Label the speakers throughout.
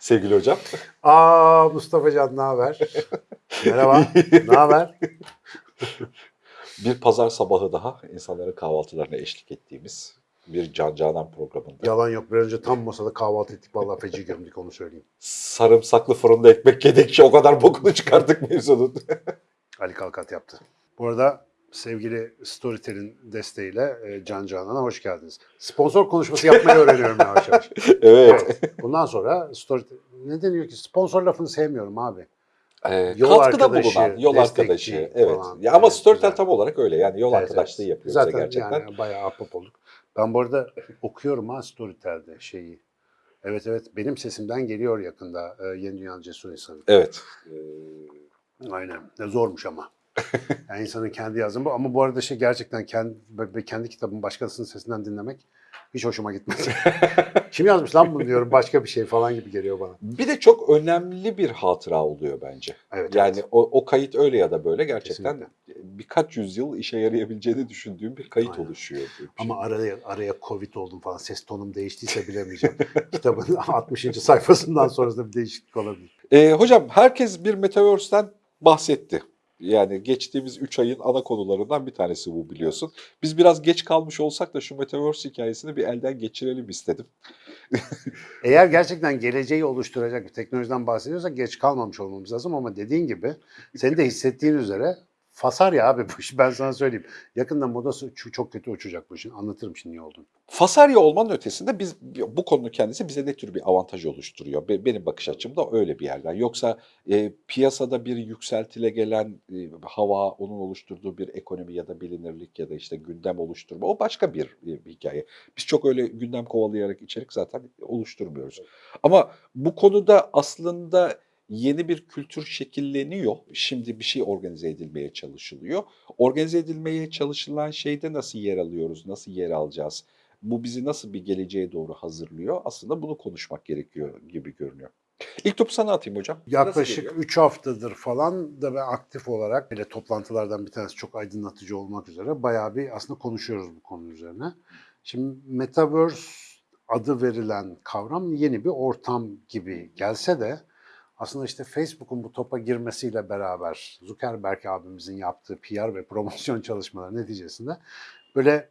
Speaker 1: sevgili hocam.
Speaker 2: Aa Mustafa Can ne haber? Merhaba. ne haber?
Speaker 1: Bir pazar sabahı daha insanların kahvaltılarına eşlik ettiğimiz bir Can Canan programında.
Speaker 2: Yalan yok. Bir önce tam masada kahvaltı ettik. Vallahi feci gömdük onu söyleyeyim.
Speaker 1: Sarımsaklı fırında ekmek yedik ki o kadar bokunu çıkarttık mevzunun.
Speaker 2: Ali Kalkat yaptı. Bu arada sevgili Storytel'in desteğiyle e, Can Canan'a hoş geldiniz. Sponsor konuşması yapmayı öğreniyorum yavaş yavaş.
Speaker 1: evet.
Speaker 2: Bundan sonra Storytel... Ne deniyor ki? Sponsor lafını sevmiyorum abi.
Speaker 1: Ee,
Speaker 2: Yol
Speaker 1: katkıda
Speaker 2: arkadaşı,
Speaker 1: bulunan, yol arkadaşı. Evet.
Speaker 2: falan.
Speaker 1: Ya ama
Speaker 2: Evet,
Speaker 1: Storytel
Speaker 2: güzel.
Speaker 1: tam olarak öyle. Yani yol
Speaker 2: Evet,
Speaker 1: arkadaşlığı
Speaker 2: evet.
Speaker 1: yapıyor
Speaker 2: Zaten
Speaker 1: gerçekten.
Speaker 2: yani bayağı ahbap olduk. Ben bu arada okuyorum ha Storytel'de şeyi. Evet evet benim sesimden geliyor yakında e, Yeni Dünya'nın Cesur İnsanı.
Speaker 1: Evet.
Speaker 2: Aynen. Ne zormuş ama. Yani insanın kendi yazdığı bu. Ama bu arada şey gerçekten kendi, kendi kitabımı başkasının sesinden dinlemek hiç hoşuma gitmedi. Kim yazmış lan bunu diyorum başka bir şey falan gibi geliyor bana.
Speaker 1: Bir de çok önemli bir hatıra oluyor bence.
Speaker 2: Evet,
Speaker 1: Yani
Speaker 2: evet.
Speaker 1: o, o kayıt öyle ya da böyle gerçekten
Speaker 2: Kesinlikle.
Speaker 1: birkaç yüzyıl işe yarayabileceğini düşündüğüm bir kayıt
Speaker 2: Aynen.
Speaker 1: oluşuyor. bir
Speaker 2: Ama
Speaker 1: şey.
Speaker 2: araya araya Covid oldum falan. Ses tonum değiştiyse bilemeyeceğim. Kitabın 60. sayfasından sonrasında bir değişiklik olabilir.
Speaker 1: Ee, hocam herkes bir Metaverse'den bahsetti. Yani geçtiğimiz 3 ayın ana konularından bir tanesi bu biliyorsun. Biz biraz geç kalmış olsak da şu Metaverse hikayesini bir elden geçirelim istedim.
Speaker 2: Eğer gerçekten geleceği oluşturacak bir teknolojiden bahsediyorsak geç kalmamış olmamız lazım ama dediğin gibi senin de hissettiğin üzere fasar ya abi bu iş ben sana söyleyeyim. Yakında modası çok kötü uçacak bu işin. Anlatırım şimdi niye olduğunu.
Speaker 1: Fasarya olmanın ötesinde biz bu konunun kendisi bize ne tür bir avantaj oluşturuyor? Be- Benim bakış açımda öyle bir yerden. Yoksa e, piyasada bir yükseltile gelen e, hava, onun oluşturduğu bir ekonomi ya da bilinirlik ya da işte gündem oluşturma o başka bir, e, bir hikaye. Biz çok öyle gündem kovalayarak içerik zaten oluşturmuyoruz. Ama bu konuda aslında yeni bir kültür şekilleniyor. Şimdi bir şey organize edilmeye çalışılıyor. Organize edilmeye çalışılan şeyde nasıl yer alıyoruz, nasıl yer alacağız? Bu bizi nasıl bir geleceğe doğru hazırlıyor? Aslında bunu konuşmak gerekiyor gibi görünüyor. İlk topu sana atayım hocam.
Speaker 2: Yaklaşık
Speaker 1: geliyor?
Speaker 2: 3 haftadır falan da ben aktif olarak böyle toplantılardan bir tanesi çok aydınlatıcı olmak üzere bayağı bir aslında konuşuyoruz bu konu üzerine. Şimdi Metaverse adı verilen kavram yeni bir ortam gibi gelse de aslında işte Facebook'un bu topa girmesiyle beraber Zuckerberg abimizin yaptığı PR ve promosyon çalışmaları neticesinde böyle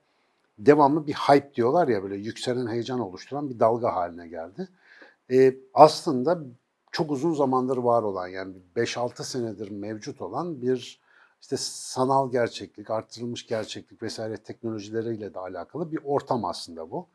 Speaker 2: devamlı bir hype diyorlar ya böyle yükselen heyecan oluşturan bir dalga haline geldi. Ee, aslında çok uzun zamandır var olan yani 5-6 senedir mevcut olan bir işte sanal gerçeklik, arttırılmış gerçeklik vesaire teknolojileriyle de alakalı bir ortam aslında bu.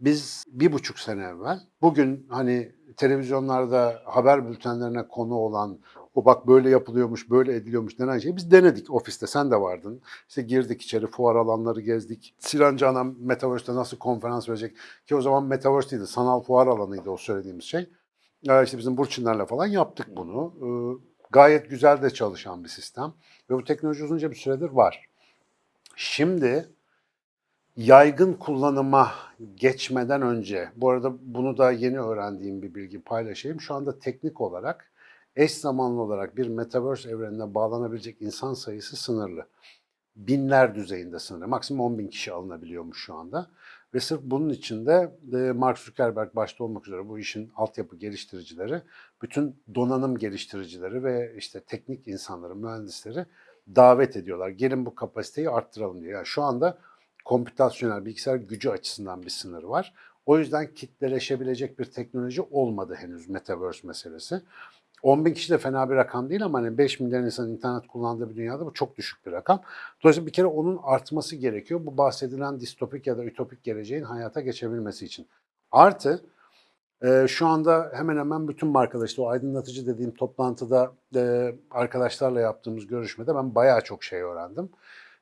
Speaker 2: Biz bir buçuk sene evvel bugün hani televizyonlarda haber bültenlerine konu olan o bak böyle yapılıyormuş, böyle ediliyormuş denen şeyi biz denedik ofiste. Sen de vardın. İşte girdik içeri, fuar alanları gezdik. Sinan Canan Metaverse'de nasıl konferans verecek? Ki o zaman Metaverse değildi, sanal fuar alanıydı o söylediğimiz şey. Ee, işte bizim Burçinler'le falan yaptık bunu. Ee, gayet güzel de çalışan bir sistem. Ve bu teknoloji uzunca bir süredir var. Şimdi yaygın kullanıma geçmeden önce, bu arada bunu da yeni öğrendiğim bir bilgi paylaşayım. Şu anda teknik olarak eş zamanlı olarak bir Metaverse evrenine bağlanabilecek insan sayısı sınırlı. Binler düzeyinde sınırlı. Maksimum 10 bin kişi alınabiliyormuş şu anda. Ve sırf bunun için de e, Mark Zuckerberg başta olmak üzere bu işin altyapı geliştiricileri, bütün donanım geliştiricileri ve işte teknik insanları, mühendisleri davet ediyorlar. Gelin bu kapasiteyi arttıralım diye. Yani şu anda kompütasyonel bilgisayar gücü açısından bir sınır var. O yüzden kitleleşebilecek bir teknoloji olmadı henüz Metaverse meselesi. 10 bin kişi de fena bir rakam değil ama hani 5 milyar insanın internet kullandığı bir dünyada bu çok düşük bir rakam. Dolayısıyla bir kere onun artması gerekiyor. Bu bahsedilen distopik ya da ütopik geleceğin hayata geçebilmesi için. Artı e, şu anda hemen hemen bütün markalar o aydınlatıcı dediğim toplantıda e, arkadaşlarla yaptığımız görüşmede ben bayağı çok şey öğrendim.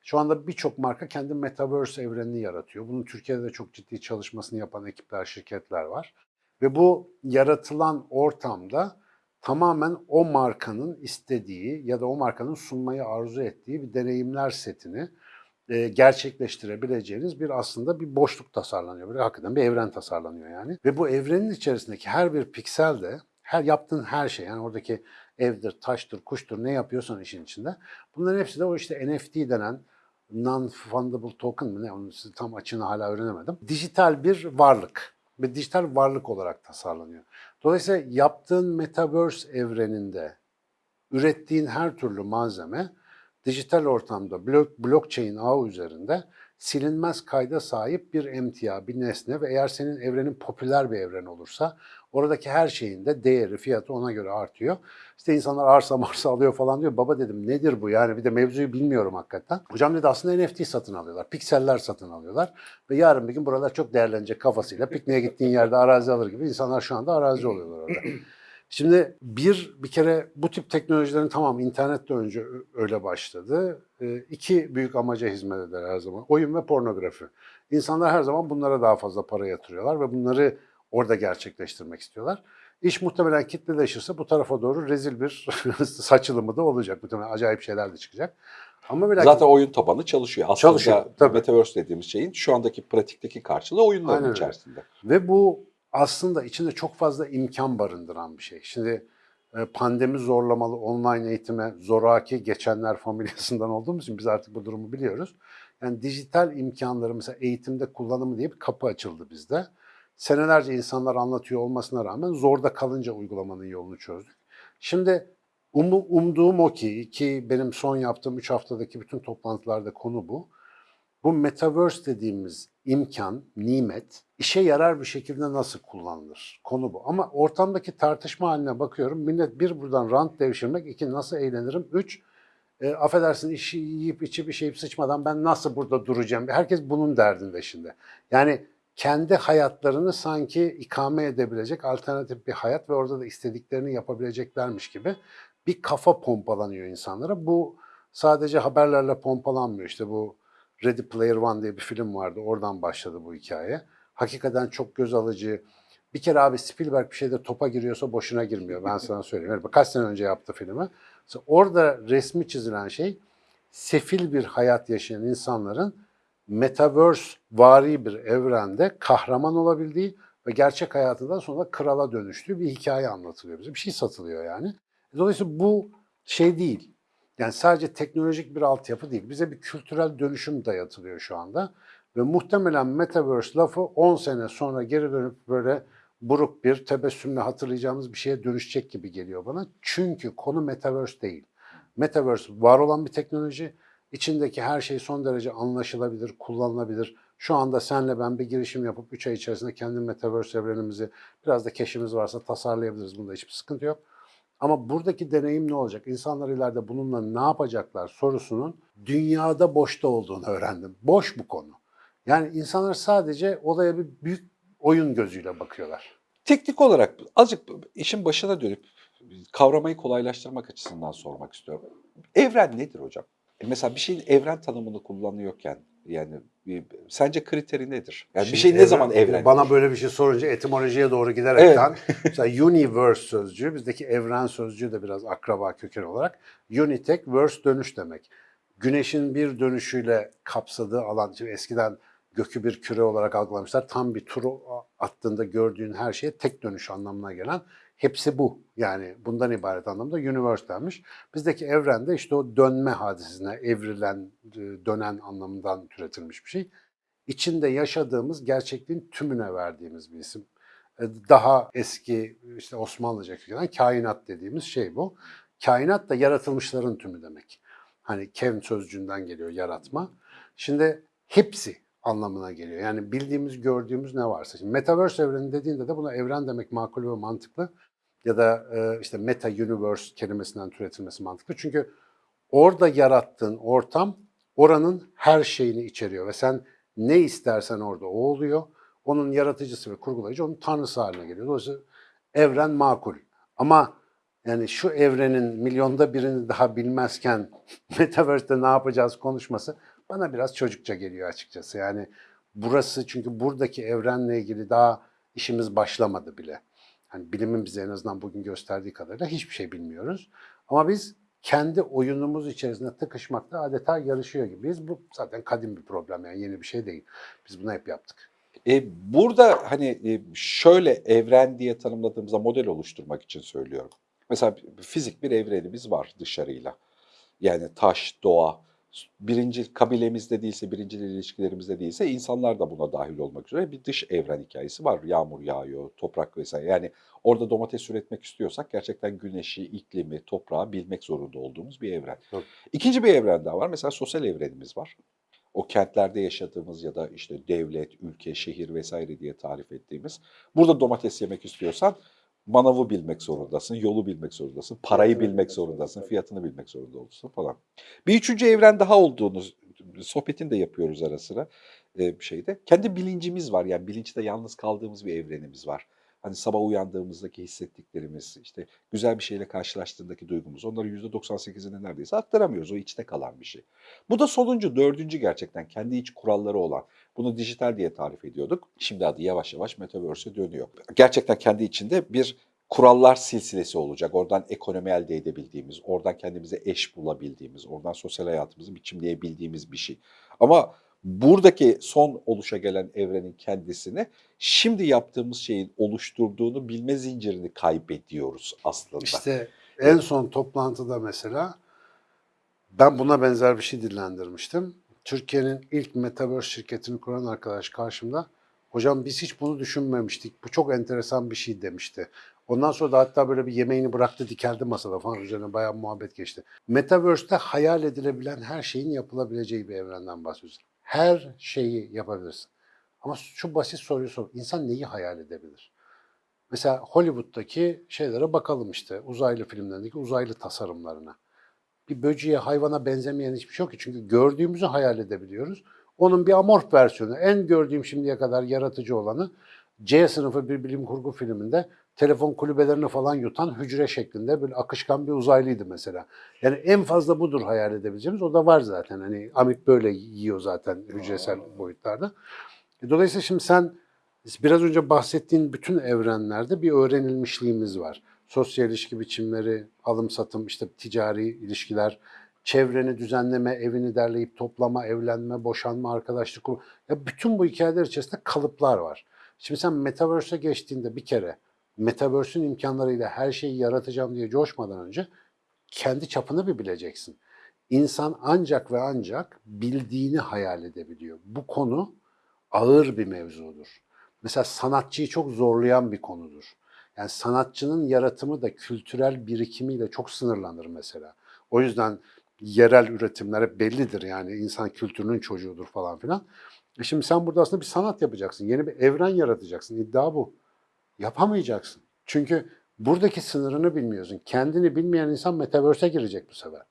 Speaker 2: Şu anda birçok marka kendi Metaverse evrenini yaratıyor. Bunun Türkiye'de de çok ciddi çalışmasını yapan ekipler, şirketler var. Ve bu yaratılan ortamda tamamen o markanın istediği ya da o markanın sunmayı arzu ettiği bir deneyimler setini e, gerçekleştirebileceğiniz bir aslında bir boşluk tasarlanıyor. Böyle hakikaten bir evren tasarlanıyor yani. Ve bu evrenin içerisindeki her bir piksel de her yaptığın her şey yani oradaki evdir, taştır, kuştur ne yapıyorsan işin içinde. Bunların hepsi de o işte NFT denen non-fundable token mı ne onun tam açığını hala öğrenemedim. Dijital bir varlık. ve dijital varlık olarak tasarlanıyor. Dolayısıyla yaptığın metaverse evreninde ürettiğin her türlü malzeme dijital ortamda blok, blockchain ağı üzerinde silinmez kayda sahip bir emtia, bir nesne ve eğer senin evrenin popüler bir evren olursa oradaki her şeyin de değeri, fiyatı ona göre artıyor. İşte insanlar arsa marsa alıyor falan diyor. Baba dedim nedir bu yani bir de mevzuyu bilmiyorum hakikaten. Hocam dedi aslında NFT satın alıyorlar, pikseller satın alıyorlar ve yarın bir gün buralar çok değerlenecek kafasıyla pikniğe gittiğin yerde arazi alır gibi insanlar şu anda arazi oluyorlar orada. Şimdi bir bir kere bu tip teknolojilerin tamam internette önce öyle başladı. Ee, iki büyük amaca hizmet eder her zaman. Oyun ve pornografi. İnsanlar her zaman bunlara daha fazla para yatırıyorlar ve bunları orada gerçekleştirmek istiyorlar. İş muhtemelen kitleleşirse bu tarafa doğru rezil bir saçılımı da olacak. Muhtemelen acayip şeyler de çıkacak. Ama ve lakin-
Speaker 1: Zaten oyun tabanı çalışıyor. Aslında
Speaker 2: Çalışıyor, tabii.
Speaker 1: Metaverse dediğimiz şeyin şu andaki pratikteki karşılığı oyunların
Speaker 2: Aynen öyle.
Speaker 1: içerisinde.
Speaker 2: Ve bu aslında içinde çok fazla imkan barındıran bir şey. Şimdi e, pandemi zorlamalı online eğitime zoraki geçenler familyasından olduğumuz için biz artık bu durumu biliyoruz. Yani dijital imkanları mesela eğitimde kullanımı diye bir kapı açıldı bizde. Senelerce insanlar anlatıyor olmasına rağmen zorda kalınca uygulamanın yolunu çözdük. Şimdi umu- umduğum o ki, ki benim son yaptığım 3 haftadaki bütün toplantılarda konu bu. Bu metaverse dediğimiz imkan, nimet işe yarar bir şekilde nasıl kullanılır? Konu bu. Ama ortamdaki tartışma haline bakıyorum. Millet bir buradan rant devşirmek, iki nasıl eğlenirim, üç e, affedersin işi yiyip içip işeyip sıçmadan ben nasıl burada duracağım? Herkes bunun derdinde şimdi. Yani kendi hayatlarını sanki ikame edebilecek alternatif bir hayat ve orada da istediklerini yapabileceklermiş gibi bir kafa pompalanıyor insanlara. Bu sadece haberlerle pompalanmıyor. İşte bu Ready Player One diye bir film vardı. Oradan başladı bu hikaye. Hakikaten çok göz alıcı. Bir kere abi Spielberg bir şeyde topa giriyorsa boşuna girmiyor. Ben sana söyleyeyim. Yani kaç sene önce yaptı filmi. Orada resmi çizilen şey sefil bir hayat yaşayan insanların metaverse vari bir evrende kahraman olabildiği ve gerçek hayatından sonra krala dönüştüğü bir hikaye anlatılıyor bize. Bir şey satılıyor yani. Dolayısıyla bu şey değil. Yani sadece teknolojik bir altyapı değil. Bize bir kültürel dönüşüm dayatılıyor şu anda. Ve muhtemelen Metaverse lafı 10 sene sonra geri dönüp böyle buruk bir tebessümle hatırlayacağımız bir şeye dönüşecek gibi geliyor bana. Çünkü konu Metaverse değil. Metaverse var olan bir teknoloji. İçindeki her şey son derece anlaşılabilir, kullanılabilir. Şu anda senle ben bir girişim yapıp 3 ay içerisinde kendi Metaverse evrenimizi biraz da keşimiz varsa tasarlayabiliriz. Bunda hiçbir sıkıntı yok. Ama buradaki deneyim ne olacak? İnsanlar ileride bununla ne yapacaklar sorusunun dünyada boşta olduğunu öğrendim. Boş bu konu. Yani insanlar sadece olaya bir büyük oyun gözüyle bakıyorlar.
Speaker 1: Teknik olarak azıcık işin başına dönüp kavramayı kolaylaştırmak açısından sormak istiyorum. Evren nedir hocam? E Mesela bir şeyin evren tanımını kullanıyorken yani bir- sence kriteri nedir? Yani bir
Speaker 2: Şimdi
Speaker 1: şey ne
Speaker 2: evren-
Speaker 1: zaman evren?
Speaker 2: Bana böyle bir şey sorunca etimolojiye doğru giderekten mesela universe sözcüğü bizdeki evren sözcüğü de biraz akraba köken olarak unitek verse dönüş demek. Güneşin bir dönüşüyle kapsadığı alan şimdi eskiden gökü bir küre olarak algılamışlar. Tam bir turu attığında gördüğün her şeye tek dönüş anlamına gelen hepsi bu. Yani bundan ibaret anlamda universe denmiş. Bizdeki evrende işte o dönme hadisesine evrilen, e, dönen anlamından türetilmiş bir şey içinde yaşadığımız gerçekliğin tümüne verdiğimiz bir isim. E, Daha eski işte Osmanlıca kökenen kainat dediğimiz şey bu. Kainat da yaratılmışların tümü demek. Hani kevn sözcüğünden geliyor yaratma. Şimdi hepsi anlamına geliyor. Yani bildiğimiz, gördüğümüz ne varsa. Şimdi Metaverse evreni dediğinde de buna evren demek makul ve mantıklı. Ya da e, işte meta universe kelimesinden türetilmesi mantıklı. Çünkü orada yarattığın ortam oranın her şeyini içeriyor ve sen ne istersen orada o oluyor. Onun yaratıcısı ve kurgulayıcı onun tanrısı haline geliyor. Dolayısıyla evren makul. Ama yani şu evrenin milyonda birini daha bilmezken Metaverse'de ne yapacağız konuşması bana biraz çocukça geliyor açıkçası. Yani burası çünkü buradaki evrenle ilgili daha işimiz başlamadı bile. Hani bilimin bize en azından bugün gösterdiği kadarıyla hiçbir şey bilmiyoruz. Ama biz kendi oyunumuz içerisinde tıkışmakta adeta yarışıyor gibiyiz. Bu zaten kadim bir problem yani yeni bir şey değil. Biz bunu hep yaptık.
Speaker 1: E, burada hani e, şöyle evren diye tanımladığımızda model oluşturmak için söylüyorum. Mesela fizik bir evrenimiz var dışarıyla. Yani taş, doğa, birinci kabilemizde değilse, birinci ilişkilerimizde değilse insanlar da buna dahil olmak üzere bir dış evren hikayesi var. Yağmur yağıyor, toprak vesaire. Yani orada domates üretmek istiyorsak gerçekten güneşi, iklimi, toprağı bilmek zorunda olduğumuz bir evren.
Speaker 2: Tabii.
Speaker 1: İkinci bir evren daha var. Mesela sosyal evrenimiz var. O kentlerde yaşadığımız ya da işte devlet, ülke, şehir vesaire diye tarif ettiğimiz. Burada domates yemek istiyorsan manavı bilmek zorundasın, yolu bilmek zorundasın, parayı bilmek zorundasın, fiyatını bilmek zorunda olursun falan. Bir üçüncü evren daha olduğunu sohbetini de yapıyoruz ara sıra e, şeyde. Kendi bilincimiz var yani bilinçte yalnız kaldığımız bir evrenimiz var. Hani sabah uyandığımızdaki hissettiklerimiz, işte güzel bir şeyle karşılaştığındaki duygumuz. Onları %98'ini neredeyse aktaramıyoruz. O içte kalan bir şey. Bu da sonuncu, dördüncü gerçekten kendi iç kuralları olan. Bunu dijital diye tarif ediyorduk. Şimdi adı yavaş yavaş Metaverse'e dönüyor. Gerçekten kendi içinde bir kurallar silsilesi olacak. Oradan ekonomi elde edebildiğimiz, oradan kendimize eş bulabildiğimiz, oradan sosyal hayatımızı biçimleyebildiğimiz bir şey. Ama buradaki son oluşa gelen evrenin kendisini şimdi yaptığımız şeyin oluşturduğunu bilme zincirini kaybediyoruz aslında.
Speaker 2: İşte en son toplantıda mesela ben buna benzer bir şey dillendirmiştim. Türkiye'nin ilk Metaverse şirketini kuran arkadaş karşımda hocam biz hiç bunu düşünmemiştik. Bu çok enteresan bir şey demişti. Ondan sonra da hatta böyle bir yemeğini bıraktı dikeldi masada falan üzerine bayağı muhabbet geçti. Metaverse'te hayal edilebilen her şeyin yapılabileceği bir evrenden bahsediyoruz. Her şeyi yapabilirsin. Ama şu basit soruyu sor. İnsan neyi hayal edebilir? Mesela Hollywood'daki şeylere bakalım işte uzaylı filmlerindeki uzaylı tasarımlarına. Bir böceğe, hayvana benzemeyen hiçbir şey yok ki. Çünkü gördüğümüzü hayal edebiliyoruz. Onun bir amorf versiyonu, en gördüğüm şimdiye kadar yaratıcı olanı C sınıfı bir bilim kurgu filminde telefon kulübelerini falan yutan hücre şeklinde böyle akışkan bir uzaylıydı mesela. Yani en fazla budur hayal edebileceğimiz. O da var zaten. Hani Amip böyle yiyor zaten hücresel boyutlarda. E, Dolayısıyla şimdi sen biraz önce bahsettiğin bütün evrenlerde bir öğrenilmişliğimiz var. Sosyal ilişki biçimleri, alım satım, işte ticari ilişkiler, çevreni düzenleme, evini derleyip toplama, evlenme, boşanma, arkadaşlık kurma. Ya bütün bu hikayeler içerisinde kalıplar var. Şimdi sen Metaverse'e geçtiğinde bir kere Metaverse'ün imkanlarıyla her şeyi yaratacağım diye coşmadan önce kendi çapını bir bileceksin. İnsan ancak ve ancak bildiğini hayal edebiliyor. Bu konu ağır bir mevzudur. Mesela sanatçıyı çok zorlayan bir konudur. Yani sanatçının yaratımı da kültürel birikimiyle çok sınırlanır mesela. O yüzden yerel üretimler hep bellidir yani insan kültürünün çocuğudur falan filan. E şimdi sen burada aslında bir sanat yapacaksın. Yeni bir evren yaratacaksın. İddia bu. Yapamayacaksın. Çünkü buradaki sınırını bilmiyorsun. Kendini bilmeyen insan metaverse'e girecek bu sefer.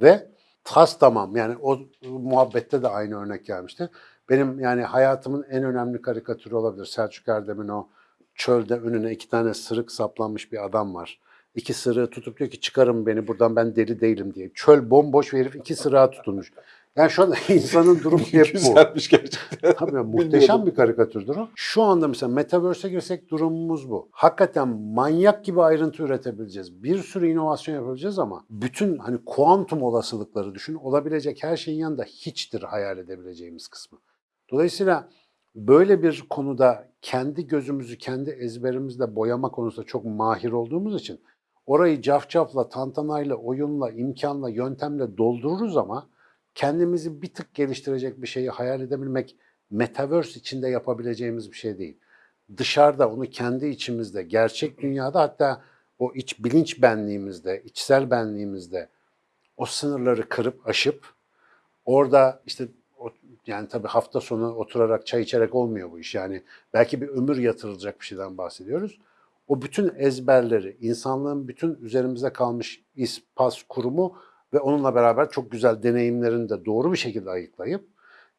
Speaker 2: Ve tas tamam yani o muhabbette de aynı örnek gelmişti. Benim yani hayatımın en önemli karikatürü olabilir. Selçuk Erdem'in o çölde önüne iki tane sırık saplanmış bir adam var. İki sırığı tutup diyor ki çıkarın beni buradan ben deli değilim diye. Çöl bomboş herif iki sırığa tutulmuş. Yani şu anda insanın durumu hep bu.
Speaker 1: Güzelmiş gerçekten.
Speaker 2: Tabii muhteşem bir karikatürdür o. Şu anda mesela Metaverse'e girsek durumumuz bu. Hakikaten manyak gibi ayrıntı üretebileceğiz. Bir sürü inovasyon yapabileceğiz ama bütün hani kuantum olasılıkları düşün. Olabilecek her şeyin yanında hiçtir hayal edebileceğimiz kısmı. Dolayısıyla böyle bir konuda kendi gözümüzü kendi ezberimizle boyama konusunda çok mahir olduğumuz için orayı cafcafla, tantanayla, oyunla, imkanla, yöntemle doldururuz ama kendimizi bir tık geliştirecek bir şeyi hayal edebilmek metaverse içinde yapabileceğimiz bir şey değil. Dışarıda onu kendi içimizde, gerçek dünyada hatta o iç bilinç benliğimizde, içsel benliğimizde o sınırları kırıp aşıp orada işte yani tabii hafta sonu oturarak çay içerek olmuyor bu iş. Yani belki bir ömür yatırılacak bir şeyden bahsediyoruz. O bütün ezberleri, insanlığın bütün üzerimize kalmış iz, pas, kurumu ve onunla beraber çok güzel deneyimlerini de doğru bir şekilde ayıklayıp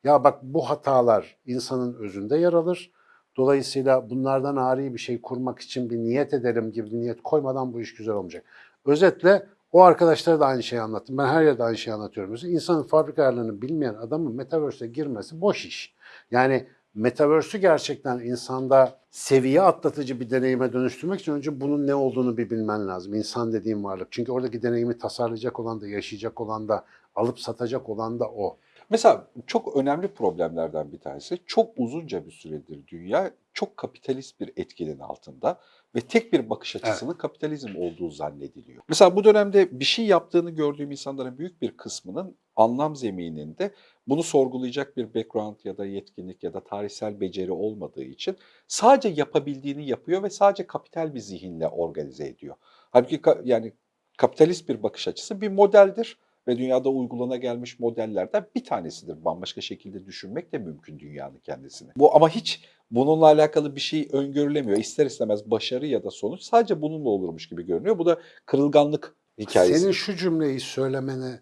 Speaker 2: ya bak bu hatalar insanın özünde yer alır. Dolayısıyla bunlardan ari bir şey kurmak için bir niyet edelim gibi bir niyet koymadan bu iş güzel olmayacak. Özetle o arkadaşlara da aynı şeyi anlattım. Ben her yerde aynı şeyi anlatıyorum. Mesela insanın fabrika ayarlarını bilmeyen adamın Metaverse'e girmesi boş iş. Yani Metaverse'ü gerçekten insanda seviye atlatıcı bir deneyime dönüştürmek için önce bunun ne olduğunu bir bilmen lazım. İnsan dediğim varlık. Çünkü oradaki deneyimi tasarlayacak olan da, yaşayacak olan da, alıp satacak olan da o.
Speaker 1: Mesela çok önemli problemlerden bir tanesi çok uzunca bir süredir dünya çok kapitalist bir etkinin altında ve tek bir bakış açısının kapitalizm olduğu zannediliyor. Mesela bu dönemde bir şey yaptığını gördüğüm insanların büyük bir kısmının anlam zemininde bunu sorgulayacak bir background ya da yetkinlik ya da tarihsel beceri olmadığı için sadece yapabildiğini yapıyor ve sadece kapital bir zihinle organize ediyor. Halbuki ka- yani kapitalist bir bakış açısı bir modeldir ve dünyada uygulana gelmiş modellerden bir tanesidir. Bambaşka şekilde düşünmek de mümkün dünyanın kendisini. Bu ama hiç bununla alakalı bir şey öngörülemiyor. İster istemez başarı ya da sonuç sadece bununla olurmuş gibi görünüyor. Bu da kırılganlık hikayesi.
Speaker 2: Senin şu cümleyi söylemene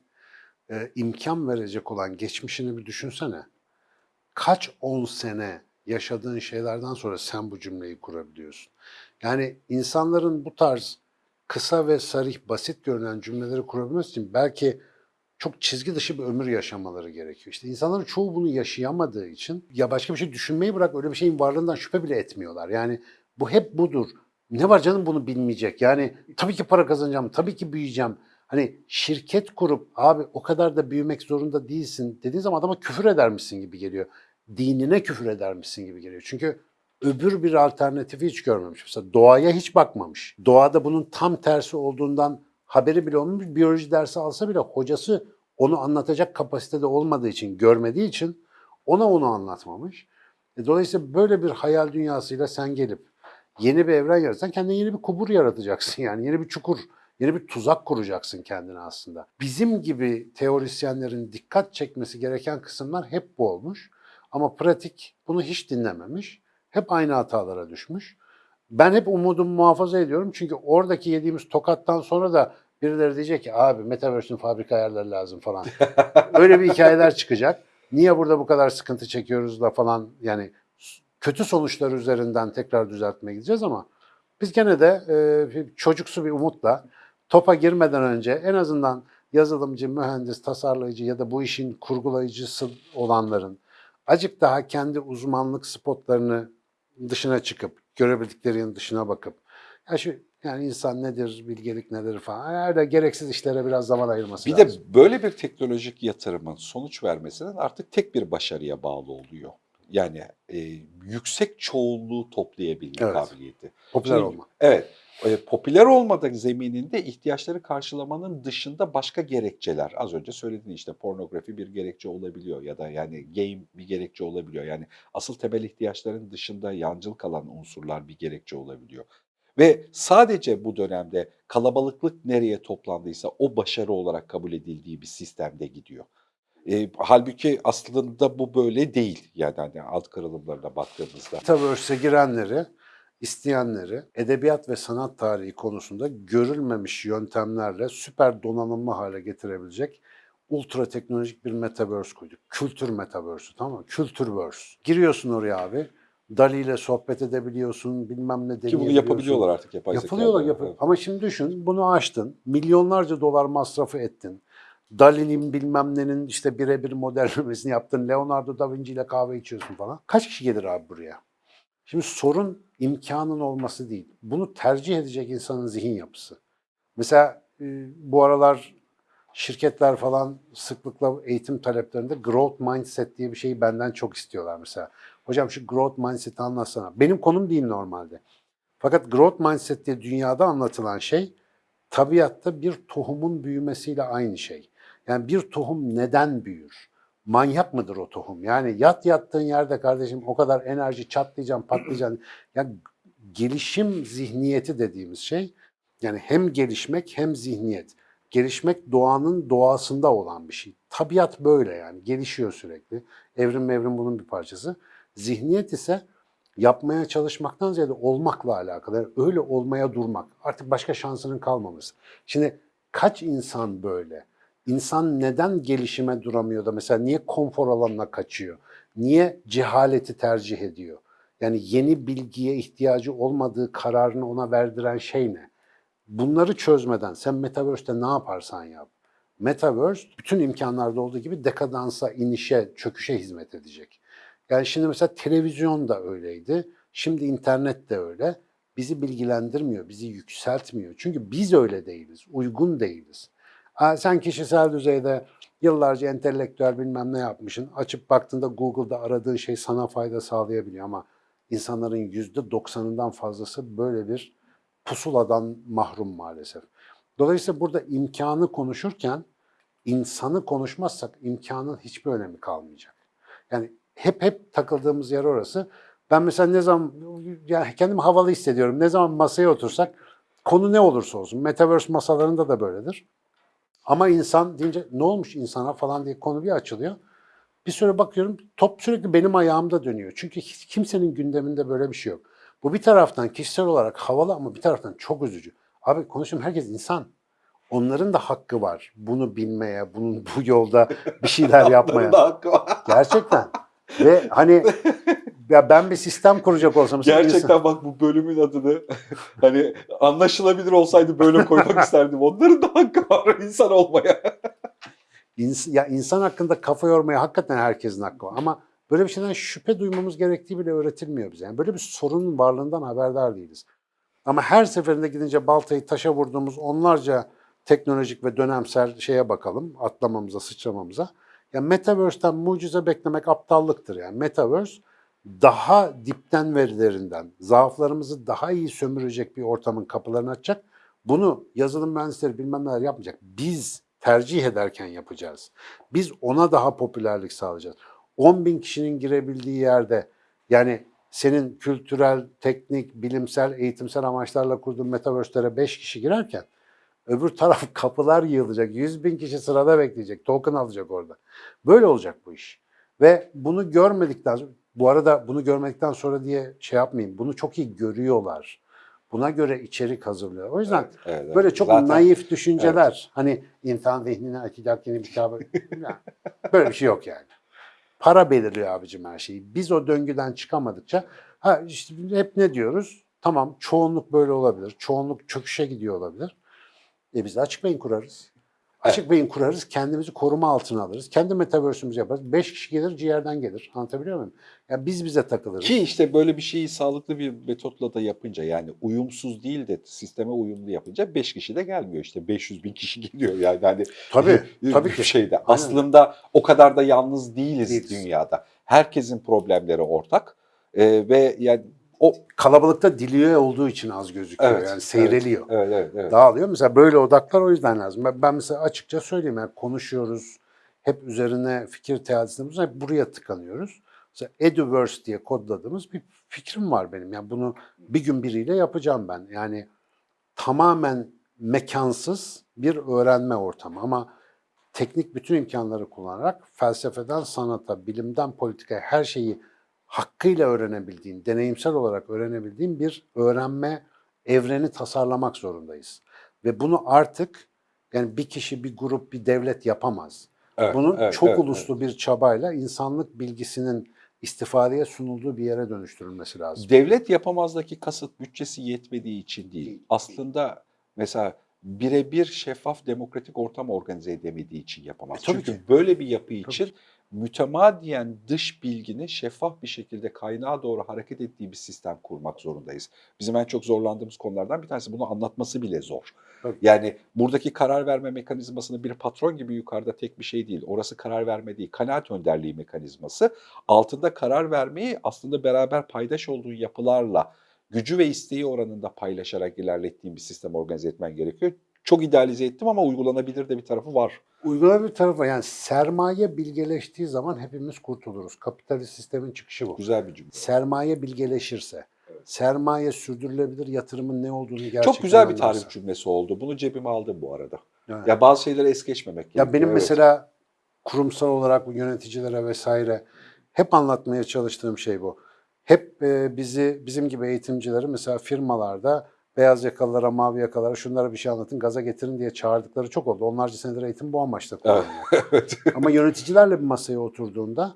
Speaker 2: e, imkan verecek olan geçmişini bir düşünsene. Kaç on sene yaşadığın şeylerden sonra sen bu cümleyi kurabiliyorsun. Yani insanların bu tarz kısa ve sarih, basit görünen cümleleri kurabilmesi için belki çok çizgi dışı bir ömür yaşamaları gerekiyor. İşte insanların çoğu bunu yaşayamadığı için ya başka bir şey düşünmeyi bırak öyle bir şeyin varlığından şüphe bile etmiyorlar. Yani bu hep budur. Ne var canım bunu bilmeyecek. Yani tabii ki para kazanacağım, tabii ki büyüyeceğim. Hani şirket kurup abi o kadar da büyümek zorunda değilsin dediğin zaman adama küfür edermişsin gibi geliyor. Dinine küfür edermişsin gibi geliyor. Çünkü öbür bir alternatifi hiç görmemiş. Mesela doğaya hiç bakmamış. Doğada bunun tam tersi olduğundan haberi bile olmamış. Biyoloji dersi alsa bile hocası onu anlatacak kapasitede olmadığı için, görmediği için ona onu anlatmamış. E, Dolayısıyla böyle bir hayal dünyasıyla sen gelip yeni bir evren yaratsan kendine yeni bir kubur yaratacaksın yani yeni bir çukur, yeni bir tuzak kuracaksın kendine aslında. Bizim gibi teorisyenlerin dikkat çekmesi gereken kısımlar hep bu olmuş. Ama pratik bunu hiç dinlememiş. Hep aynı hatalara düşmüş. Ben hep umudumu muhafaza ediyorum çünkü oradaki yediğimiz tokattan sonra da birileri diyecek ki abi Metaverse'ün fabrika ayarları lazım falan. Öyle bir hikayeler çıkacak. Niye burada bu kadar sıkıntı çekiyoruz da falan yani kötü sonuçlar üzerinden tekrar düzeltmeye gideceğiz ama biz gene de e, çocuksu bir umutla topa girmeden önce en azından yazılımcı, mühendis, tasarlayıcı ya da bu işin kurgulayıcısı olanların acık daha kendi uzmanlık spotlarını dışına çıkıp görebildiklerinin dışına bakıp ya şu yani insan nedir, bilgelik nedir falan öyle gereksiz işlere biraz zaman ayırması
Speaker 1: Bir
Speaker 2: lazım.
Speaker 1: de böyle bir teknolojik yatırımın sonuç vermesinin artık tek bir başarıya bağlı oluyor. Yani e, yüksek çoğunluğu toplayabilme
Speaker 2: Evet.
Speaker 1: kabiliyeti.
Speaker 2: popüler
Speaker 1: Şimdi-
Speaker 2: olma.
Speaker 1: Evet, e, popüler olmadık zemininde ihtiyaçları karşılamanın dışında başka gerekçeler. Az önce söylediğin işte pornografi bir gerekçe olabiliyor ya da yani game bir gerekçe olabiliyor. Yani asıl temel ihtiyaçların dışında yancıl kalan unsurlar bir gerekçe olabiliyor. Ve sadece bu dönemde kalabalıklık nereye toplandıysa o başarı olarak kabul edildiği bir sistemde gidiyor. E, halbuki aslında bu böyle değil yani hani alt kırılımlarına baktığımızda.
Speaker 2: Metaverse'e girenleri, isteyenleri edebiyat ve sanat tarihi konusunda görülmemiş yöntemlerle süper donanımlı hale getirebilecek ultra teknolojik bir metaverse koyduk. Kültür metaverse'ü tamam mı? Kültürverse. Giriyorsun oraya abi. Dali ile sohbet edebiliyorsun, bilmem ne
Speaker 1: Ki bunu yapabiliyorlar artık yapay
Speaker 2: Yapılıyorlar,
Speaker 1: zekayla.
Speaker 2: yapıyor. Ama şimdi düşün, bunu açtın, milyonlarca dolar masrafı ettin. Dali'nin bilmem nenin işte birebir modellemesini yaptın. Leonardo da Vinci ile kahve içiyorsun falan. Kaç kişi gelir abi buraya? Şimdi sorun imkanın olması değil. Bunu tercih edecek insanın zihin yapısı. Mesela e, bu aralar şirketler falan sıklıkla eğitim taleplerinde growth mindset diye bir şeyi benden çok istiyorlar mesela. Hocam şu growth mindset'i anlatsana. Benim konum değil normalde. Fakat growth mindset diye dünyada anlatılan şey tabiatta bir tohumun büyümesiyle aynı şey. Yani bir tohum neden büyür? Manyak mıdır o tohum? Yani yat yattığın yerde kardeşim o kadar enerji çatlayacaksın, patlayacaksın. Yani gelişim zihniyeti dediğimiz şey yani hem gelişmek hem zihniyet. Gelişmek doğanın doğasında olan bir şey. Tabiat böyle yani gelişiyor sürekli. Evrim evrim bunun bir parçası. Zihniyet ise yapmaya çalışmaktan ziyade olmakla alakalı. Öyle olmaya durmak. Artık başka şansının kalmaması. Şimdi kaç insan böyle? İnsan neden gelişime duramıyor da mesela niye konfor alanına kaçıyor? Niye cehaleti tercih ediyor? Yani yeni bilgiye ihtiyacı olmadığı kararını ona verdiren şey ne? Bunları çözmeden sen Metaverse'te ne yaparsan yap. Metaverse bütün imkanlarda olduğu gibi dekadansa, inişe, çöküşe hizmet edecek. Yani şimdi mesela televizyon da öyleydi. Şimdi internet de öyle. Bizi bilgilendirmiyor, bizi yükseltmiyor. Çünkü biz öyle değiliz, uygun değiliz. Sen kişisel düzeyde yıllarca entelektüel bilmem ne yapmışsın. Açıp baktığında Google'da aradığın şey sana fayda sağlayabiliyor ama insanların yüzde doksanından fazlası böyle bir pusuladan mahrum maalesef. Dolayısıyla burada imkanı konuşurken insanı konuşmazsak imkanın hiçbir önemi kalmayacak. Yani hep hep takıldığımız yer orası. Ben mesela ne zaman yani kendimi havalı hissediyorum. Ne zaman masaya otursak konu ne olursa olsun. Metaverse masalarında da böyledir. Ama insan deyince ne olmuş insana falan diye konu bir açılıyor. Bir süre bakıyorum top sürekli benim ayağımda dönüyor. Çünkü hiç kimsenin gündeminde böyle bir şey yok. Bu bir taraftan kişisel olarak havalı ama bir taraftan çok üzücü. Abi konuşuyorum herkes insan. Onların da hakkı var. Bunu bilmeye, bunun bu yolda bir şeyler yapmaya. Gerçekten. Ve hani ya ben bir sistem kuracak olsam
Speaker 1: Gerçekten bak bu bölümün adını hani anlaşılabilir olsaydı böyle koymak isterdim. Onların da hakkı var insan olmaya.
Speaker 2: İns- ya insan hakkında kafa yormaya hakikaten herkesin hakkı var. Ama böyle bir şeyden şüphe duymamız gerektiği bile öğretilmiyor bize. Yani böyle bir sorunun varlığından haberdar değiliz. Ama her seferinde gidince baltayı taşa vurduğumuz onlarca teknolojik ve dönemsel şeye bakalım, atlamamıza, sıçramamıza. Ya Metaverse'den mucize beklemek aptallıktır yani. Metaverse daha dipten verilerinden, zaaflarımızı daha iyi sömürecek bir ortamın kapılarını açacak. Bunu yazılım mühendisleri bilmem neler yapmayacak. Biz tercih ederken yapacağız. Biz ona daha popülerlik sağlayacağız. 10 bin kişinin girebildiği yerde yani senin kültürel, teknik, bilimsel, eğitimsel amaçlarla kurduğun metaverse'lere 5 kişi girerken öbür taraf kapılar yığılacak. 100 bin kişi sırada bekleyecek. Token alacak orada. Böyle olacak bu iş. Ve bunu görmedikten sonra, bu arada bunu görmedikten sonra diye şey yapmayayım. Bunu çok iyi görüyorlar. Buna göre içerik hazırlıyor. O yüzden
Speaker 1: Evet, evet.
Speaker 2: Böyle çok
Speaker 1: Zaten
Speaker 2: naif düşünceler. Hani insan zihnini açacak yeni bir kitabı. Böyle bir şey yok yani. Para belirliyor abicim her şeyi. Biz o döngüden çıkamadıkça ha işte hep ne diyoruz? Tamam çoğunluk böyle olabilir. Çoğunluk çöküşe gidiyor olabilir. E biz de açık beyin kurarız. Açık beyin kurarız, kendimizi koruma altına alırız. Kendi metaverse'ümüzü yaparız. Beş kişi gelir, ciğerden gelir. Anlatabiliyor muyum? Ya biz bize takılırız.
Speaker 1: Ki işte böyle bir şeyi sağlıklı bir metotla da yapınca yani uyumsuz değil de sisteme uyumlu yapınca 5 kişi de gelmiyor işte 500 bin kişi geliyor yani hani
Speaker 2: Tabii,
Speaker 1: bir
Speaker 2: tabii ki.
Speaker 1: şeyde.
Speaker 2: Aynen.
Speaker 1: Aslında o kadar da yalnız değiliz,
Speaker 2: Değiliz.
Speaker 1: dünyada. Herkesin problemleri ortak Ee, ve yani o
Speaker 2: Kalabalıkta diliyor olduğu için az gözüküyor.
Speaker 1: Evet,
Speaker 2: yani seyreliyor.
Speaker 1: evet evet evet.
Speaker 2: dağılıyor. Mesela böyle odaklar o yüzden lazım. Ben, ben mesela açıkça söyleyeyim yani konuşuyoruz. Hep üzerine fikir bulunuyoruz, hep buraya tıkanıyoruz. Mesela Eduverse diye kodladığımız bir fikrim var benim. Yani bunu bir gün biriyle yapacağım ben. Yani tamamen mekansız bir öğrenme ortamı ama teknik bütün imkanları kullanarak felsefeden sanata, bilimden politikaya her şeyi hakkıyla öğrenebildiğin, deneyimsel olarak öğrenebildiğin bir öğrenme evreni tasarlamak zorundayız. Ve bunu artık yani bir kişi, bir grup, bir devlet yapamaz.
Speaker 1: Evet,
Speaker 2: Bunu
Speaker 1: evet,
Speaker 2: çok
Speaker 1: evet,
Speaker 2: uluslu bir çabayla insanlık bilgisinin istifadeye sunulduğu bir yere dönüştürülmesi lazım.
Speaker 1: Devlet yapamazdaki kasıt bütçesi yetmediği için değil. Aslında mesela birebir şeffaf demokratik ortam organize edemediği için yapamaz.
Speaker 2: E, tabii
Speaker 1: Çünkü
Speaker 2: ki.
Speaker 1: böyle bir yapı için mütemadiyen dış bilginin şeffaf bir şekilde kaynağa doğru hareket ettiği bir sistem kurmak zorundayız. Bizim en çok zorlandığımız konulardan bir tanesi bunu anlatması bile zor.
Speaker 2: Tabii.
Speaker 1: Yani buradaki karar verme mekanizmasını bir patron gibi yukarıda tek bir şey değil. Orası karar verme değil, kanaat önderliği mekanizması. Altında karar vermeyi aslında beraber paydaş olduğun yapılarla gücü ve isteği oranında paylaşarak ilerlettiğin bir sistem organize etmen gerekiyor. Çok idealize ettim ama uygulanabilir de bir tarafı var.
Speaker 2: Uygulama bir tarafı yani sermaye bilgeleştiği zaman hepimiz kurtuluruz. Kapitalist sistemin çıkışı bu.
Speaker 1: Güzel bir cümle.
Speaker 2: Sermaye bilgeleşirse, sermaye sürdürülebilir yatırımın ne olduğunu gerçekten
Speaker 1: Çok güzel bir tarif cümlesi oldu. Bunu cebime aldım bu arada.
Speaker 2: Evet.
Speaker 1: Ya bazı şeyleri es geçmemek gerekiyor.
Speaker 2: Ya benim
Speaker 1: evet.
Speaker 2: mesela kurumsal olarak yöneticilere vesaire hep anlatmaya çalıştığım şey bu. Hep e, bizi bizim gibi eğitimcileri mesela firmalarda beyaz yakalılara, mavi yakalara şunlara bir şey anlatın, gaza getirin diye çağırdıkları çok oldu. Onlarca senedir eğitim bu amaçla kullanılıyor.
Speaker 1: evet.
Speaker 2: Ama yöneticilerle bir masaya oturduğunda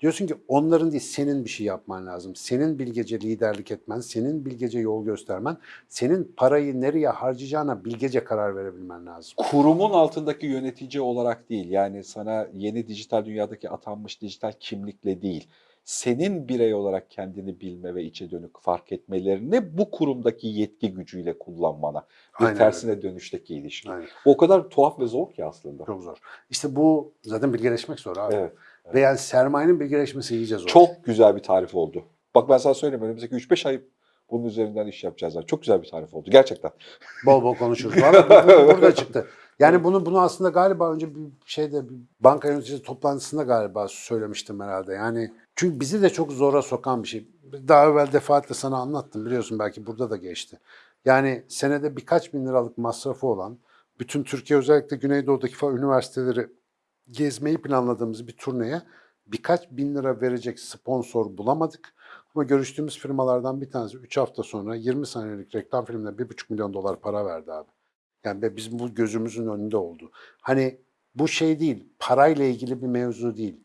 Speaker 2: diyorsun ki onların değil senin bir şey yapman lazım. Senin bilgece liderlik etmen, senin bilgece yol göstermen, senin parayı nereye harcayacağına bilgece karar verebilmen lazım.
Speaker 1: kurumun altındaki yönetici olarak değil yani sana yeni dijital dünyadaki atanmış dijital kimlikle değil senin birey olarak kendini bilme ve içe dönük fark etmelerini bu kurumdaki yetki gücüyle kullanmana bir
Speaker 2: Aynen
Speaker 1: tersine dönüşteki ilişki.
Speaker 2: Aynen.
Speaker 1: O kadar tuhaf ve zor ki aslında.
Speaker 2: Çok zor. İşte bu zaten bilgeleşmek zor abi.
Speaker 1: Evet.
Speaker 2: Ve yani sermayenin bilgeleşmesi iyice zor.
Speaker 1: Çok güzel bir tarif oldu. Bak ben sana söyleyeyim önümüzdeki 3-5 ay bunun üzerinden iş yapacağız. Çok güzel bir tarif oldu gerçekten.
Speaker 2: Bol bol konuşuruz. Valla burada çıktı. Yani bunu bunu aslında galiba önce bir şeyde bir banka yöneticisi toplantısında galiba söylemiştim herhalde. Yani çünkü bizi de çok zora sokan bir şey. Daha evvel defaatle sana anlattım biliyorsun belki burada da geçti. Yani senede birkaç bin liralık masrafı olan bütün Türkiye özellikle Güneydoğu'daki falan üniversiteleri gezmeyi planladığımız bir turneye birkaç bin lira verecek sponsor bulamadık. Ama görüştüğümüz firmalardan bir tanesi 3 hafta sonra 20 saniyelik reklam filmine 1,5 milyon dolar para verdi abi. Yani ve bizim bu gözümüzün önünde oldu. Hani bu şey değil, parayla ilgili bir mevzu değil.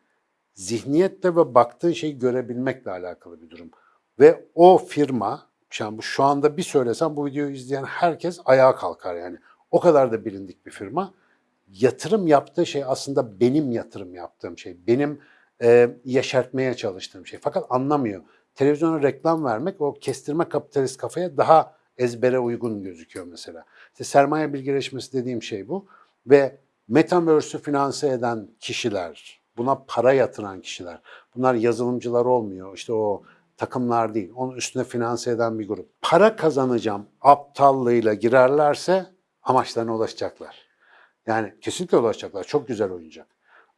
Speaker 2: Zihniyette ve baktığın şeyi görebilmekle alakalı bir durum. Ve o firma, yani şu anda bir söylesem bu videoyu izleyen herkes ayağa kalkar yani. O kadar da bilindik bir firma. Yatırım yaptığı şey aslında benim yatırım yaptığım şey. Benim e, yeşertmeye çalıştığım şey. Fakat anlamıyor. Televizyona reklam vermek o kestirme kapitalist kafaya daha ezbere uygun gözüküyor mesela. İşte sermaye bilgileşmesi dediğim şey bu. Ve Metaverse'ü finanse eden kişiler, buna para yatıran kişiler. Bunlar yazılımcılar olmuyor. İşte o takımlar değil. Onun üstüne finanse eden bir grup. Para kazanacağım aptallığıyla girerlerse amaçlarına ulaşacaklar. Yani kesinlikle ulaşacaklar. Çok güzel oyuncak.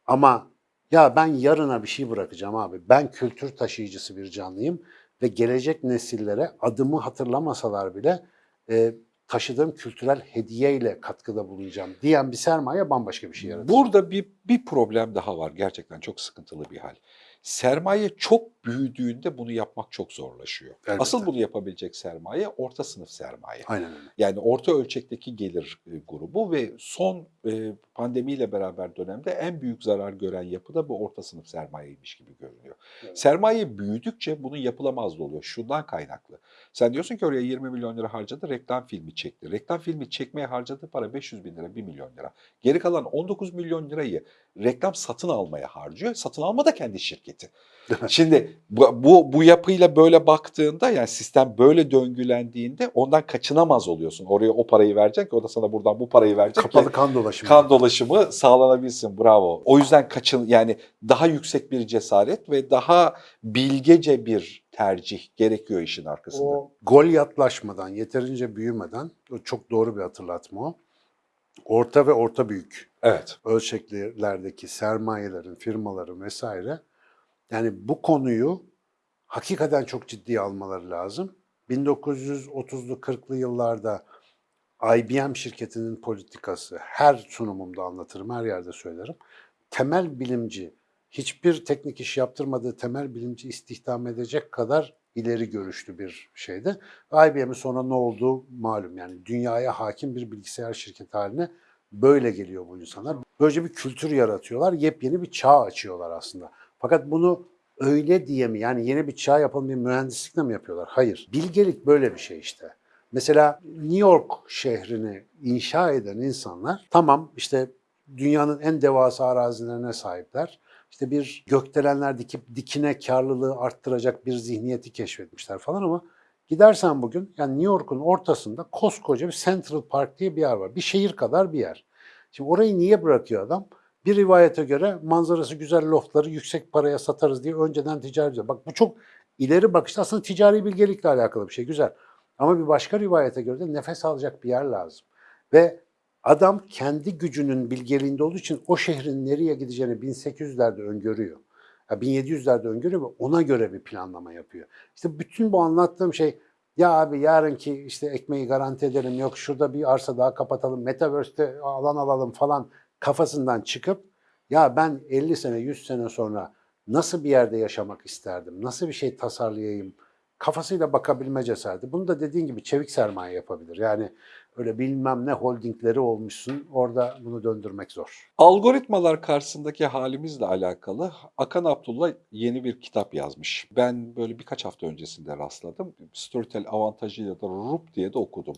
Speaker 2: Ama ya ben yarına bir şey bırakacağım abi. Ben kültür taşıyıcısı bir canlıyım ve gelecek nesillere adımı hatırlamasalar bile e, taşıdığım kültürel hediyeyle katkıda bulunacağım diyen bir sermaye bambaşka bir şey yaratır.
Speaker 1: Burada bir, bir problem daha var. Gerçekten çok sıkıntılı bir hal. Sermaye çok büyüdüğünde bunu yapmak çok zorlaşıyor.
Speaker 2: Elbette.
Speaker 1: Asıl bunu yapabilecek sermaye orta sınıf sermaye.
Speaker 2: Aynen öyle.
Speaker 1: Yani orta ölçekteki gelir e, grubu ve son e, pandemiyle beraber dönemde en büyük zarar gören yapı da bu orta sınıf sermayeymiş gibi görünüyor.
Speaker 2: Evet.
Speaker 1: Sermaye büyüdükçe bunun yapılamazlığı oluyor. Şundan kaynaklı. Sen diyorsun ki oraya 20 milyon lira harcadı, reklam filmi çekti. Reklam filmi çekmeye harcadığı para 500 bin lira, 1 milyon lira. Geri kalan 19 milyon lirayı reklam satın almaya harcıyor. Satın alma da kendi şirketi. Şimdi bu, bu, bu yapıyla böyle baktığında yani sistem böyle döngülendiğinde ondan kaçınamaz oluyorsun. Oraya o parayı verecek ki o da sana buradan bu parayı verecek ki
Speaker 2: Kapalı kan dolaşımı.
Speaker 1: kan dolaşımı sağlanabilsin. Bravo. O yüzden kaçın yani daha yüksek bir cesaret ve daha bilgece bir tercih gerekiyor işin arkasında.
Speaker 2: O gol yatlaşmadan, yeterince büyümeden, o çok doğru bir hatırlatma o. Orta ve orta büyük
Speaker 1: Evet.
Speaker 2: ölçeklerdeki sermayelerin, firmaların vesaire yani bu konuyu hakikaten çok ciddiye almaları lazım. 1930'lu 40'lı yıllarda IBM şirketinin politikası her sunumumda anlatırım, her yerde söylerim. Temel bilimci, hiçbir teknik iş yaptırmadığı temel bilimci istihdam edecek kadar ileri görüşlü bir şeydi. IBM'in sonra ne olduğu malum yani dünyaya hakim bir bilgisayar şirketi haline böyle geliyor bu insanlar. Böylece bir kültür yaratıyorlar, yepyeni bir çağ açıyorlar aslında. Fakat bunu öyle diye mi yani yeni bir çağ yapalım bir mühendislikle mi yapıyorlar? Hayır. Bilgelik böyle bir şey işte. Mesela New York şehrini inşa eden insanlar tamam işte dünyanın en devasa arazilerine sahipler. İşte bir gökdelenler dikip dikine karlılığı arttıracak bir zihniyeti keşfetmişler falan ama gidersen bugün yani New York'un ortasında koskoca bir Central Park diye bir yer var. Bir şehir kadar bir yer. Şimdi orayı niye bırakıyor adam? Bir rivayete göre manzarası güzel loftları yüksek paraya satarız diye önceden ticari ediyor. Bak bu çok ileri bakışta aslında ticari bilgelikle alakalı bir şey güzel. Ama bir başka rivayete göre de nefes alacak bir yer lazım. Ve adam kendi gücünün bilgeliğinde olduğu için o şehrin nereye gideceğini 1800'lerde öngörüyor. Ya 1700'lerde öngörüyor ve ona göre bir planlama yapıyor. İşte bütün bu anlattığım şey ya abi yarınki işte ekmeği garanti edelim yok şurada bir arsa daha kapatalım metaverse'te alan alalım falan kafasından çıkıp ya ben 50 sene 100 sene sonra nasıl bir yerde yaşamak isterdim, nasıl bir şey tasarlayayım kafasıyla bakabilme cesareti. Bunu da dediğin gibi çevik sermaye yapabilir. Yani öyle bilmem ne holdingleri olmuşsun orada bunu döndürmek zor.
Speaker 1: Algoritmalar karşısındaki halimizle alakalı Akan Abdullah yeni bir kitap yazmış. Ben böyle birkaç hafta öncesinde rastladım. Storytel avantajıyla da Rup diye de okudum.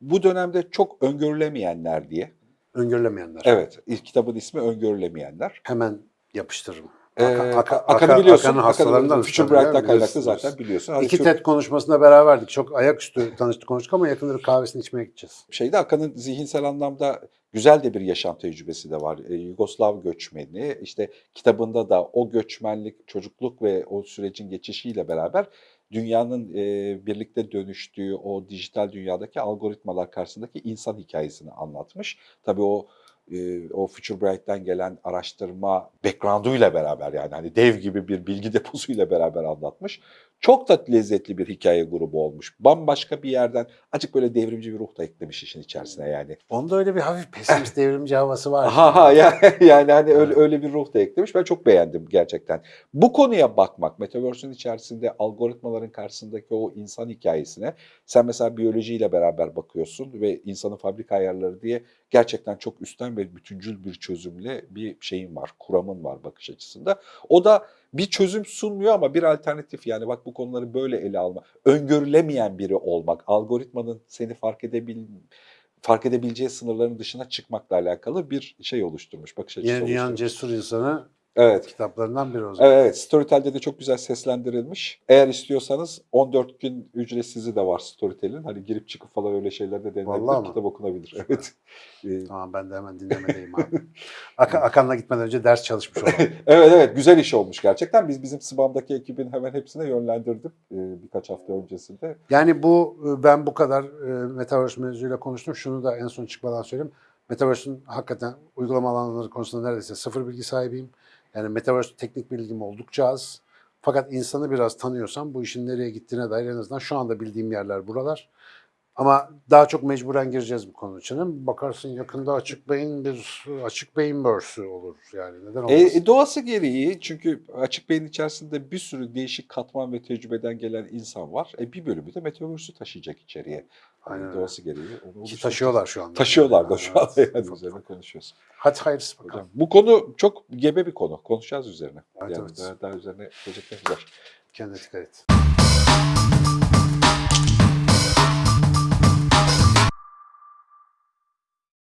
Speaker 1: Bu dönemde çok öngörülemeyenler diye.
Speaker 2: Öngörülemeyenler.
Speaker 1: Evet, ilk kitabın ismi Öngörülemeyenler.
Speaker 2: Hemen yapıştırırım.
Speaker 1: Ee,
Speaker 2: Aka- Aka-
Speaker 1: Akan'ı
Speaker 2: Aka-
Speaker 1: biliyorsun.
Speaker 2: Akan'ın
Speaker 1: Akan'ı
Speaker 2: hastalarından
Speaker 1: Future Bright'tan kaynaklı zaten biliyorsun. Hani
Speaker 2: İki
Speaker 1: çok-
Speaker 2: TED konuşmasında beraberdik. Çok ayaküstü tanıştık konuştuk ama yakında bir kahvesini içmeye gideceğiz.
Speaker 1: şeyde Akan'ın zihinsel anlamda güzel de bir yaşam tecrübesi de var. Ee, Yugoslav göçmeni, işte kitabında da o göçmenlik, çocukluk ve o sürecin geçişiyle beraber dünyanın e, birlikte dönüştüğü o dijital dünyadaki algoritmalar karşısındaki insan hikayesini anlatmış. Tabii o e, o Future Bright'ten gelen araştırma background'uyla beraber yani hani dev gibi bir bilgi deposuyla beraber anlatmış. Çok da lezzetli bir hikaye grubu olmuş. Bambaşka bir yerden açık böyle devrimci bir ruh da eklemiş işin içerisine yani.
Speaker 2: Onda öyle bir hafif pesimist devrimci havası var.
Speaker 1: Ha ha yani, yani hani öyle, öyle bir ruh da eklemiş. Ben çok beğendim gerçekten. Bu konuya bakmak, Metaverse'ün içerisinde algoritmaların karşısındaki o insan hikayesine sen mesela biyolojiyle beraber bakıyorsun ve insanın fabrika ayarları diye gerçekten çok üstten ve bütüncül bir çözümle bir şeyin var, kuramın var bakış açısında. O da bir çözüm sunmuyor ama bir alternatif yani bak bu konuları böyle ele alma. Öngörülemeyen biri olmak, algoritmanın seni fark edebil fark edebileceği sınırların dışına çıkmakla alakalı bir şey oluşturmuş, bakış açısı
Speaker 2: Yeni dünyanın
Speaker 1: oluşturmuş.
Speaker 2: cesur insanı
Speaker 1: Evet.
Speaker 2: kitaplarından biri o zaman.
Speaker 1: Evet. Storytel'de de çok güzel seslendirilmiş. Eğer istiyorsanız 14 gün ücretsizi de var Storytel'in. Hani girip çıkıp falan öyle şeyler de
Speaker 2: Vallahi
Speaker 1: denilebilir. Kitap okunabilir. Evet.
Speaker 2: Tamam ben de hemen dinlemedeyim abi. Ak- Akan'la gitmeden önce ders çalışmış olalım.
Speaker 1: evet evet güzel iş olmuş gerçekten. Biz bizim Sıbam'daki ekibin hemen hepsine yönlendirdim e, birkaç hafta öncesinde.
Speaker 2: Yani bu e, ben bu kadar e, Metaverse mevzuyla konuştum. Şunu da en son çıkmadan söyleyeyim. Metaverse'ün hakikaten uygulama alanları konusunda neredeyse sıfır bilgi sahibiyim. Yani Metaverse teknik bilgim oldukça az. Fakat insanı biraz tanıyorsam bu işin nereye gittiğine dair en azından şu anda bildiğim yerler buralar. Ama daha çok mecburen gireceğiz bu konu için. Bakarsın yakında açık beyin bir açık beyin börsü olur yani neden
Speaker 1: E,
Speaker 2: olmasın?
Speaker 1: e, doğası gereği çünkü açık beyin içerisinde bir sürü değişik katman ve tecrübeden gelen insan var. E, bir bölümü de Metaverse'ü taşıyacak içeriye. Hani
Speaker 2: Aynen öyle.
Speaker 1: doğası gereği onu
Speaker 2: Ki taşıyorlar şu anda.
Speaker 1: Taşıyorlar da şu anda yani üzerine konuşuyoruz.
Speaker 2: Hadi hayırlısı bakalım.
Speaker 1: Hocam, bu konu çok gebe bir konu. Konuşacağız üzerine.
Speaker 2: Evet,
Speaker 1: yani
Speaker 2: evet.
Speaker 1: Daha, daha üzerine geleceklerimiz var.
Speaker 2: Kendine dikkat et.